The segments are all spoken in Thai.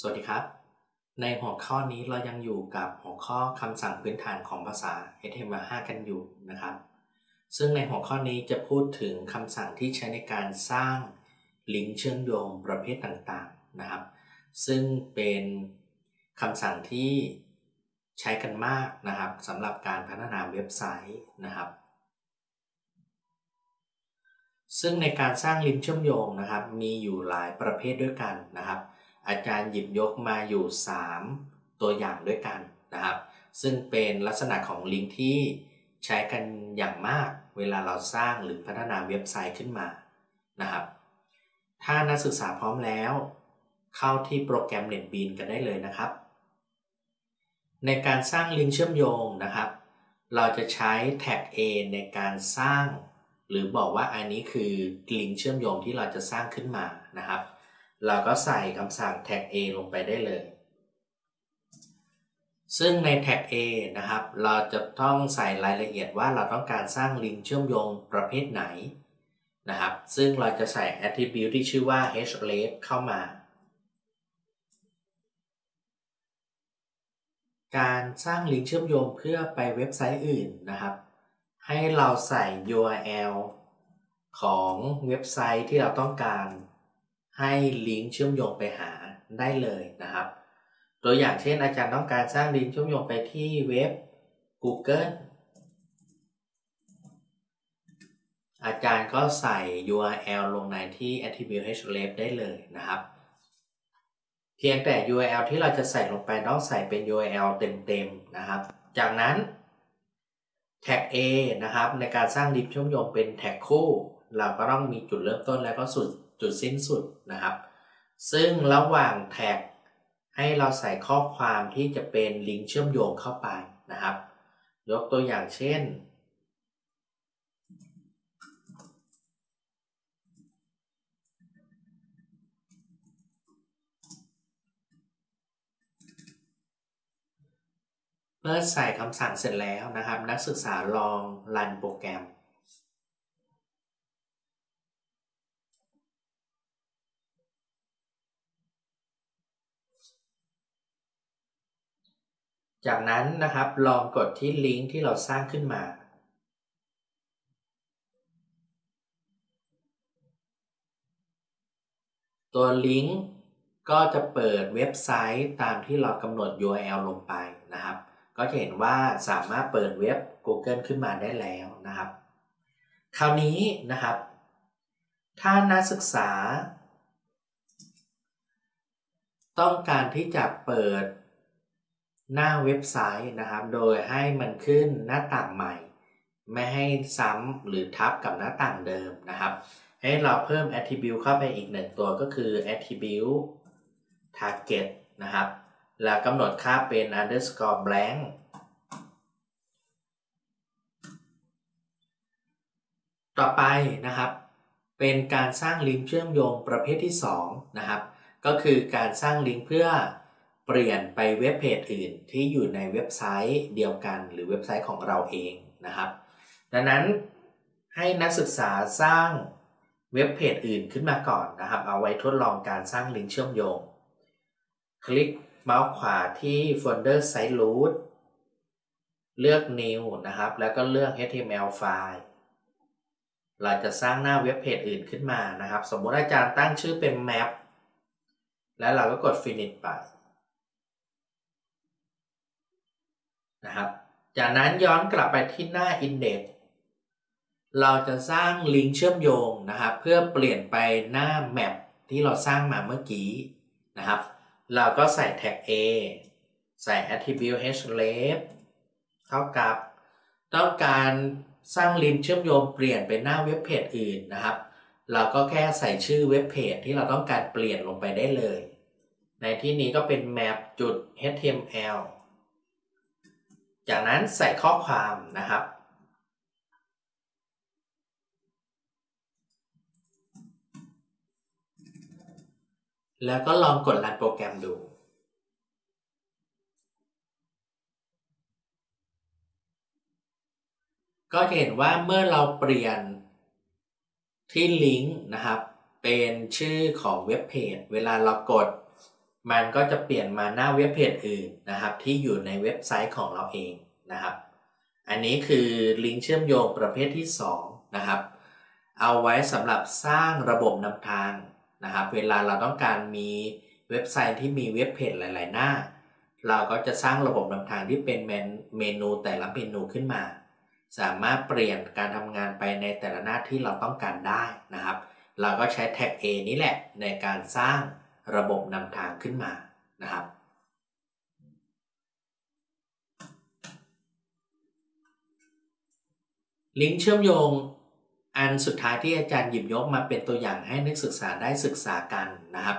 สวัสดีครับ ในหัวข้อนี้เรายังอยู่กับหัวข้อคำสั่งพื้นฐานของภาษา HTML5 กันอยู่นะครับ ซึ่งในหัวข้อนี้จะพูดถึงคำสั่งที่ใช้ในการสร้างลิงก์เชื่อมโยงประเภทต่างๆนะครับ ซึ่งเป็นคำสั่งที่ใช้กันมากนะครับสำหรับการพัฒนาเว็บไซต์นะครับ ซึ่งในการสร้างลิงก์เชื่อมโยงนะครับ มีอยู่หลายประเภทด้วยกันนะครับ อาจารย์หยิบยกมาอยู่ 3 ตัวอย่างด้วยกันนะครับ ซึ่งเป็นลักษณะของลิงก์ที่ใช้กันอย่างมากเวลาเราสร้างหรือพัฒนาเว็บไซต์ขึ้นมานะครับ ถ้านักศึกษาพร้อมแล้ว เข้าที่โปรแกรม NetBeans กันได้เลยนะครับ ในการสร้างลิงก์เชื่อมโยงนะครับ เราจะใช้แท็ก A ในการสร้าง หรือบอกว่าอันนี้คือลิงก์เชื่อมโยงที่เราจะสร้างขึ้นมานะครับ เราก็ใส่คำสั่งแท็ก A ลงไปได้เลย ซึ่งในแท็ก A นะครับ เราจะต้องใส่รายละเอียดว่าเราต้องการสร้างลิงก์เชื่อมโยงประเภทไหนนะครับ ซึ่งเราจะใส่ attribute ที่ชื่อว่า href เข้ามา การสร้างลิงก์เชื่อมโยงเพื่อไปเว็บไซต์อื่นนะครับ ให้เราใส่ URL ของเว็บไซต์ที่เราต้องการ ให้ลิงก์เชื่อมโยงไปหาได้เลยนะครับ ตัวอย่างเช่นอาจารย์ต้องการสร้างลิงก์เชื่อมโยงไปที่เว็บ Google อาจารย์ก็ใส่ URL ลงในที่ attribute href ได้เลยนะครับ เพียงแต่ URL ที่เราจะใส่ลงไปต้องใส่เป็น URL เต็มๆนะครับ จากนั้นแท็ก A นะครับในการสร้างลิงก์เชื่อมโยงเป็นแท็กคู่ เราก็ต้องมีจุดเริ่มต้นแล้วก็สุดจุดสิ้นสุดนะครับ ซึ่งระหว่างแท็กให้เราใส่ข้อความที่จะเป็นลิงก์เชื่อมโยงเข้าไปนะครับ ยกตัวอย่างเช่น เมื่อใส่คำสั่งเสร็จแล้วนะครับ นักศึกษาลองรันโปรแกรม จากนั้นนะครับลองกดที่ลิงก์ที่เราสร้างขึ้นมา ตัวลิงก์ก็จะเปิดเว็บไซต์ตามที่เรากำหนด URL ลงไปนะครับ ก็จะเห็นว่าสามารถเปิดเว็บ Google ขึ้นมาได้แล้วนะครับ คราวนี้นะครับ ถ้านักศึกษา ต้องการที่จะเปิด หน้าเว็บไซต์นะครับ โดยให้มันขึ้นหน้าต่างใหม่ ไม่ให้ซ้ำหรือทับกับหน้าต่างเดิมนะครับ ให้เราเพิ่ม attribute เข้าไปอีกหนึ่งตัวก็คือ attribute target นะครับ แล้วกำหนดค่าเป็น underscore blank ต่อไปนะครับ เป็นการสร้างลิงก์เชื่อมโยงประเภทที่2นะครับ ก็คือการสร้างลิงก์เพื่อ เปลี่ยนไปเว็บเพจอื่นที่อยู่ในเว็บไซต์เดียวกัน หรือเว็บไซต์ของเราเองนะครับ ดังนั้นให้นักศึกษาสร้างเว็บเพจอื่นขึ้นมาก่อนนะครับ เอาไว้ทดลองการสร้างลิงก์เชื่อมโยง คลิกเมาส์ขวาที่โฟลเดอร์ Site Root เลือก New นะครับ แล้วก็เลือก HTML ไฟล์เราจะสร้างหน้าเว็บเพจอื่นขึ้นมานะครับ สมมติอาจารย์ตั้งชื่อเป็น Map แล้วเราก็กด Finish ไป นะครับ จากนั้นย้อนกลับไปที่หน้า Index เราจะสร้างลิงก์เชื่อมโยงนะครับ เพื่อเปลี่ยนไปหน้า Map ที่เราสร้างมาเมื่อกี้นะครับ เราก็ใส่แท็ก A ใส่ attribute href เท่ากับ ต้องการสร้างลิงก์เชื่อมโยงเปลี่ยนไปหน้าเว็บเพจอื่นนะครับ เราก็แค่ใส่ชื่อเว็บเพจที่เราต้องการเปลี่ยนลงไปได้เลย ในที่นี้ก็เป็น map.html จากนั้นใส่ข้อความนะครับ แล้วก็ลองกดรันโปรแกรมดูก็เห็นว่าเมื่อเราเปลี่ยนที่ลิงก์นะครับ เป็นชื่อของเว็บเพจ เวลาเรากด มันก็จะเปลี่ยนมาหน้าเว็บเพจอื่นนะครับ ที่อยู่ในเว็บไซต์ของเราเองนะครับ อันนี้คือลิงก์เชื่อมโยงประเภทที่ 2 นะครับ เอาไว้สำหรับสร้างระบบนำทางนะครับ เวลาเราต้องการมีเว็บไซต์ที่มีเว็บเพจหลาย ๆ หน้า เราก็จะสร้างระบบนำทางที่เป็นเมนูแต่ละเมนูขึ้นมา สามารถเปลี่ยนการทำงานไปในแต่ละหน้าที่เราต้องการได้นะครับ เราก็ใช้แท็ก A นี้แหละในการสร้าง ระบบนำทางขึ้นมานะครับ ลิงก์เชื่อมโยงอันสุดท้ายที่อาจารย์หยิบยกมาเป็นตัวอย่างให้นักศึกษาได้ศึกษากันนะครับ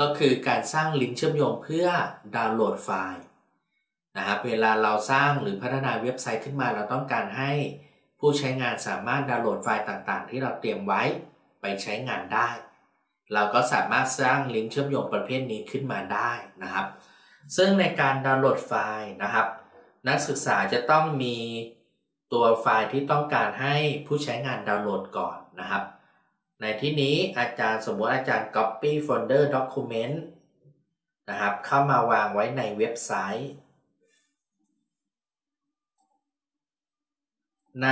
ก็คือการสร้างลิงก์เชื่อมโยงเพื่อดาวน์โหลดไฟล์นะครับเวลาเราสร้างหรือพัฒนาเว็บไซต์ขึ้นมาเราต้องการให้ผู้ใช้งานสามารถดาวน์โหลดไฟล์ต่างๆ ที่เราเตรียมไว้ไปใช้งานได้ เราก็สามารถสร้างลิงก์เชื่อมโยงประเภทนี้ขึ้นมาได้นะครับ ซึ่งในการดาวน์โหลดไฟล์นะครับ นักศึกษาจะต้องมีตัวไฟล์ที่ต้องการให้ผู้ใช้งานดาวน์โหลดก่อนนะครับ ในที่นี้อาจารย์สมมติอาจารย์ copy folder document นะครับ เข้ามาวางไว้ในเว็บไซต์ ใน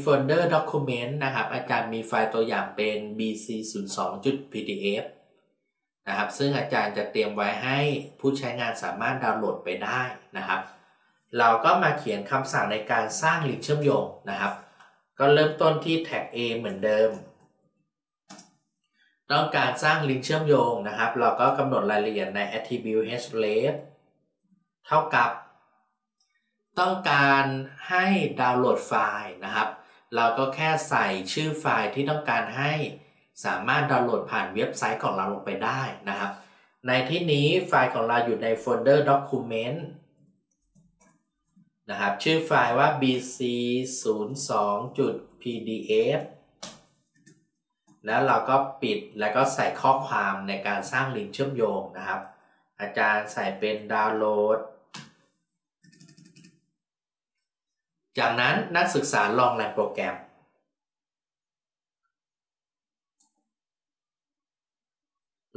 โฟลเดอร์ document นะครับ อาจารย์มีไฟล์ตัวอย่างเป็น bc02.pdf นะครับ ซึ่งอาจารย์จะเตรียมไว้ให้ผู้ใช้งานสามารถดาวน์โหลดไปได้นะครับ เราก็มาเขียนคำสั่งในการสร้างลิงก์เชื่อมโยงนะครับ ก็เริ่มต้นที่แท็ก A เหมือนเดิม ต้องการสร้างลิงก์เชื่อมโยงนะครับ เราก็กำหนดรายละเอียดใน attribute href เท่ากับ ต้องการให้ดาวน์โหลดไฟล์นะครับ เราก็แค่ใส่ชื่อไฟล์ที่ต้องการให้สามารถดาวน์โหลดผ่านเว็บไซต์ของเราลงไปได้นะครับ ในที่นี้ไฟล์ของเราอยู่ในโฟลเดอร์ document นะครับ ชื่อไฟล์ว่า bc 0 2 pdf แล้วเราก็ปิดแล้วก็ใส่ข้อความในการสร้างลิงก์เชื่อมโยงนะครับ อาจารย์ใส่เป็นดาวน์โหลด จากนั้นนักศึกษาลองรันโปรแกรม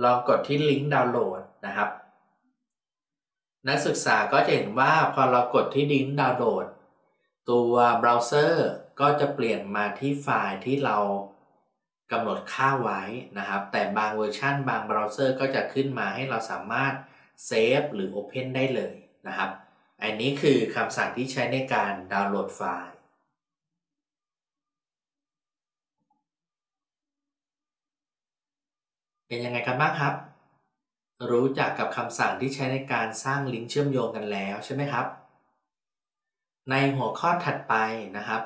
ลองกดที่ลิงก์ดาวน์โหลดนะครับ นักศึกษาก็จะเห็นว่าพอเรากดที่ลิงก์ดาวน์โหลด ตัวเบราว์เซอร์ก็จะเปลี่ยนมาที่ไฟล์ที่เรากำหนดค่าไว้นะครับ แต่บางเวอร์ชันบางเบราว์เซอร์ก็จะขึ้นมาให้เราสามารถ save หรือ Open ได้เลยนะครับ อันนี้คือคำสั่งที่ใช้ในการดาวน์โหลดไฟล์ เป็นยังไงกันบ้างครับ รู้จักกับคำสั่งที่ใช้ในการสร้างลิงก์เชื่อมโยงกันแล้วใช่ไหมครับ ในหัวข้อถัดไปนะครับ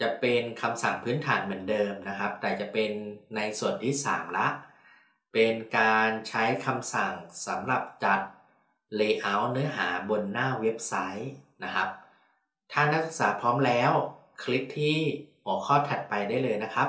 จะเป็นคำสั่งพื้นฐานเหมือนเดิมนะครับ แต่จะเป็นในส่วนที่ 3 ละ เป็นการใช้คำสั่งสำหรับจัด Layout เนื้อหาบนหน้าเว็บไซต์นะครับ ถ้านักศึกษาพร้อมแล้ว คลิกที่หัวข้อถัดไปได้เลยนะครับ